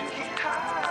you keep high.